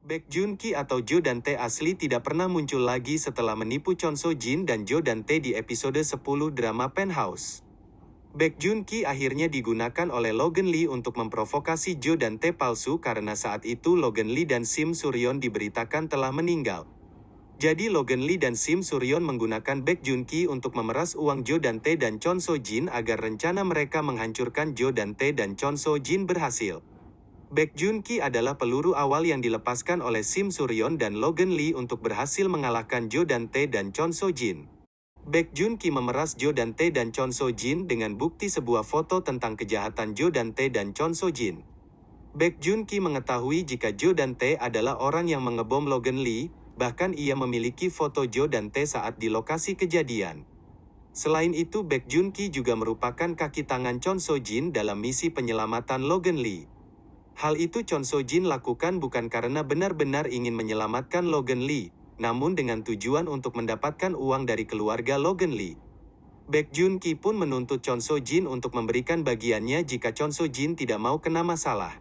Baek Jun Ki atau Jo Dante asli tidak pernah muncul lagi setelah menipu Chon So Jin dan Jo Dante di episode 10 drama Penthouse. Baek Jun Ki akhirnya digunakan oleh Logan Lee untuk memprovokasi Jo Dante palsu karena saat itu Logan Lee dan Sim Suryon diberitakan telah meninggal. Jadi Logan Lee dan Sim Suryon menggunakan Baek Jun Ki untuk memeras uang Jo Dante dan Chon So Jin agar rencana mereka menghancurkan Jo Dante dan Chon So Jin berhasil. Baek Jun Ki adalah peluru awal yang dilepaskan oleh Sim Suryon dan Logan Lee untuk berhasil mengalahkan Jo Dante dan Chon So Jin. Baek Jun Ki memeras Jo Dante dan Chon So Jin dengan bukti sebuah foto tentang kejahatan Jo Dante dan Chon So Jin. Baek Jun Ki mengetahui jika Jo Dante adalah orang yang mengebom Logan Lee, bahkan ia memiliki foto Jo Dante saat di lokasi kejadian. Selain itu Baek Jun Ki juga merupakan kaki tangan Chon So Jin dalam misi penyelamatan Logan Lee. Hal itu Chon So Jin lakukan bukan karena benar-benar ingin menyelamatkan Logan Lee, namun dengan tujuan untuk mendapatkan uang dari keluarga Logan Lee. Baek Jun Ki pun menuntut Chon So Jin untuk memberikan bagiannya jika Chon So Jin tidak mau kena masalah.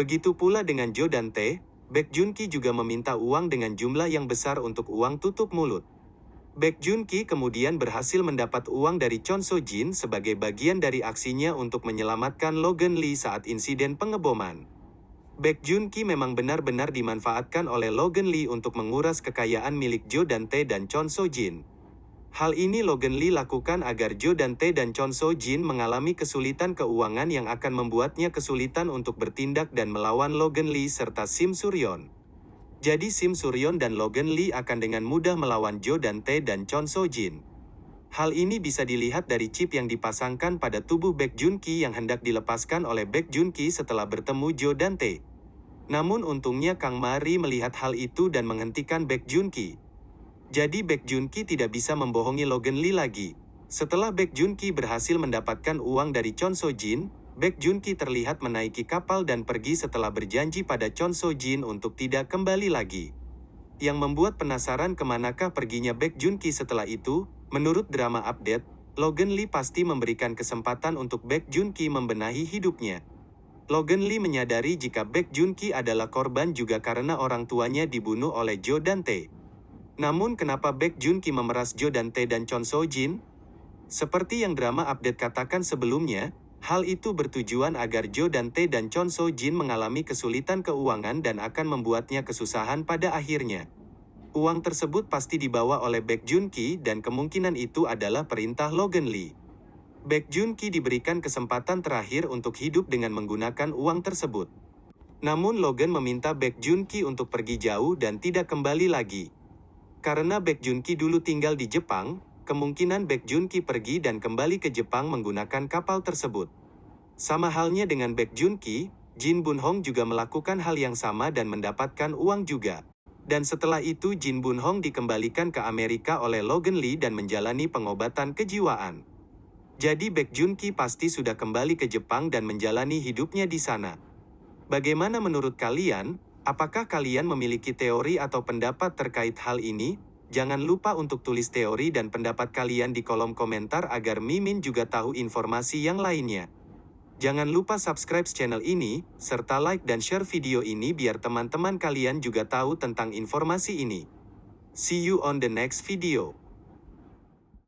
Begitu pula dengan Jo Dante, Baek Jun Ki juga meminta uang dengan jumlah yang besar untuk uang tutup mulut. Baek Jun Ki kemudian berhasil mendapat uang dari Chon So Jin sebagai bagian dari aksinya untuk menyelamatkan Logan Lee saat insiden pengeboman. Baek Jun Ki memang benar-benar dimanfaatkan oleh Logan Lee untuk menguras kekayaan milik Jo Dante dan Chon So Jin. Hal ini Logan Lee lakukan agar Jo Dante dan Chon So Jin mengalami kesulitan keuangan yang akan membuatnya kesulitan untuk bertindak dan melawan Logan Lee serta Sim Suryon. Jadi Sim Suryon dan Logan Lee akan dengan mudah melawan Jo Dante dan Chon So Jin. Hal ini bisa dilihat dari chip yang dipasangkan pada tubuh Baek Jun Ki yang hendak dilepaskan oleh Baek Jun Ki setelah bertemu Jo Dante. Namun untungnya Kang Mari melihat hal itu dan menghentikan Baek Jun Ki. Jadi Baek Jun Ki tidak bisa membohongi Logan Lee lagi. Setelah Baek Jun Ki berhasil mendapatkan uang dari Chon So Jin, Baek Jun Ki terlihat menaiki kapal dan pergi setelah berjanji pada Chon So Jin untuk tidak kembali lagi. Yang membuat penasaran ke manakah perginya Baek Jun Ki setelah itu, menurut drama update, Logan Lee pasti memberikan kesempatan untuk Baek Jun Ki membenahi hidupnya. Logan Lee menyadari jika Baek Jun Ki adalah korban juga karena orang tuanya dibunuh oleh Jo Dante. Namun kenapa Baek Jun Ki memeras Jo Dante dan Chon So Jin? Seperti yang drama update katakan sebelumnya, hal itu bertujuan agar Jo Dante dan Chon So Jin mengalami kesulitan keuangan dan akan membuatnya kesusahan pada akhirnya. Uang tersebut pasti dibawa oleh Baek Jun Ki dan kemungkinan itu adalah perintah Logan Lee. Baek Jun Ki diberikan kesempatan terakhir untuk hidup dengan menggunakan uang tersebut. Namun Logan meminta Baek Jun Ki untuk pergi jauh dan tidak kembali lagi. Karena Baek Jun Ki dulu tinggal di Jepang, kemungkinan Baek Jun Ki pergi dan kembali ke Jepang menggunakan kapal tersebut. Sama halnya dengan Baek Jun Ki, Jin Bun Hong juga melakukan hal yang sama dan mendapatkan uang juga. Dan setelah itu Jin Bun Hong dikembalikan ke Amerika oleh Logan Lee dan menjalani pengobatan kejiwaan. Jadi Baek Jun Ki pasti sudah kembali ke Jepang dan menjalani hidupnya di sana. Bagaimana menurut kalian? Apakah kalian memiliki teori atau pendapat terkait hal ini? Jangan lupa untuk tulis teori dan pendapat kalian di kolom komentar agar Mimin juga tahu informasi yang lainnya. Jangan lupa subscribe channel ini, serta like dan share video ini biar teman-teman kalian juga tahu tentang informasi ini. See you on the next video.